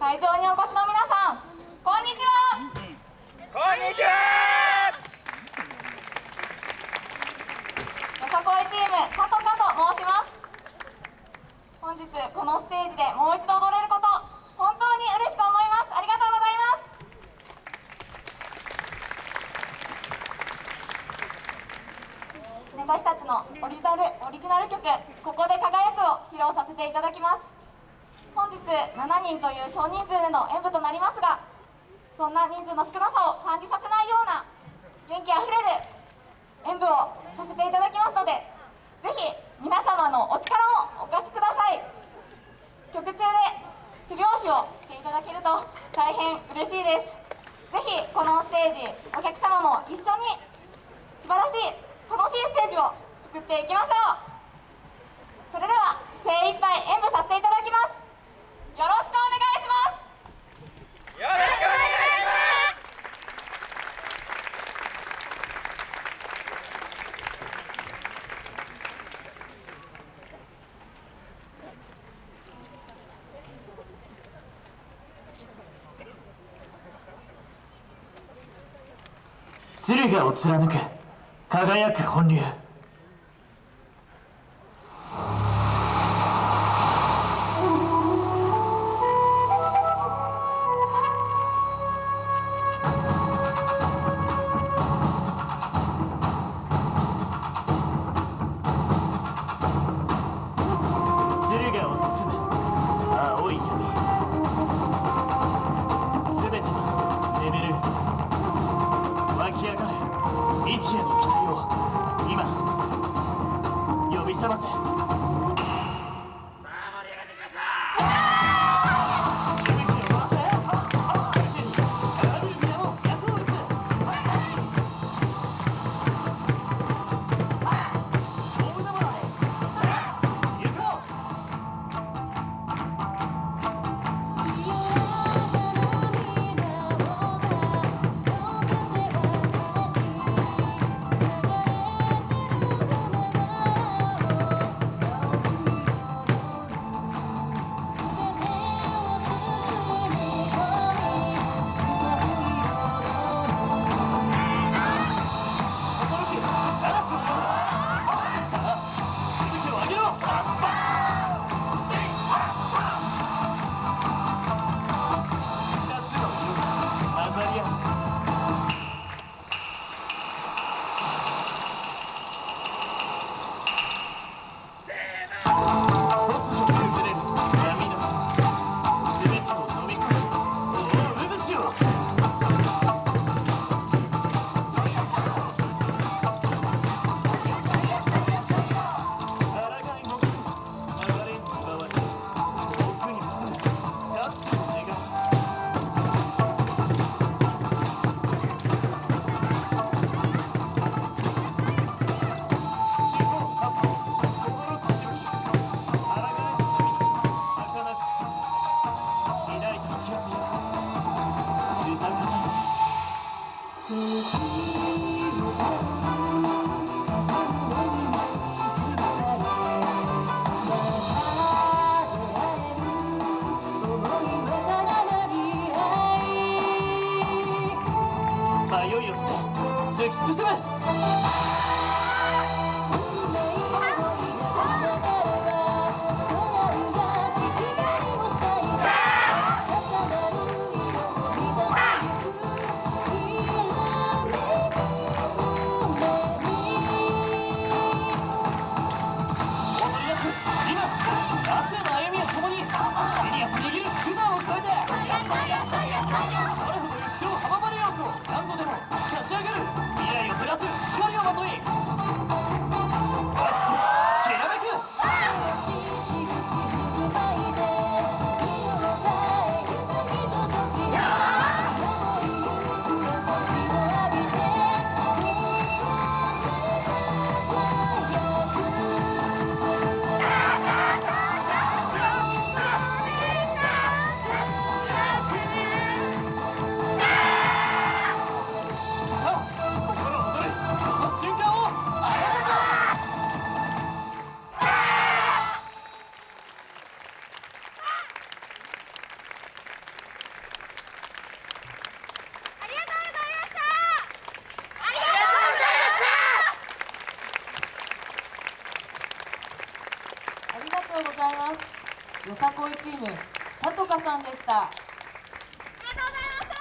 会場にお越しの皆さんこんにちは。こんにちは。よさこいチームさとかと申します。本日このステージでもう一度踊れること本当に嬉しく思います。ありがとうございます。私たちのオリジナルオリジナル曲「ここで輝く」を披露させていただきます7人という少人数での演舞となりますがそんな人数の少なさを感じさせないような元気あふれる演舞をさせていただきますのでぜひ皆様のお力をお貸しください。曲中で手拍子をしていただけると大変嬉しいです。ぜひこのステージお客様も一緒に素晴らしい楽しいステージを作っていきましょう。それでは精一杯演舞させていただきますよろしくお願いしますよろしくお願いし駿河を貫く輝く本流。日迷いを捨て突き進むどれとうございます。よさこいチームさとかさんでした。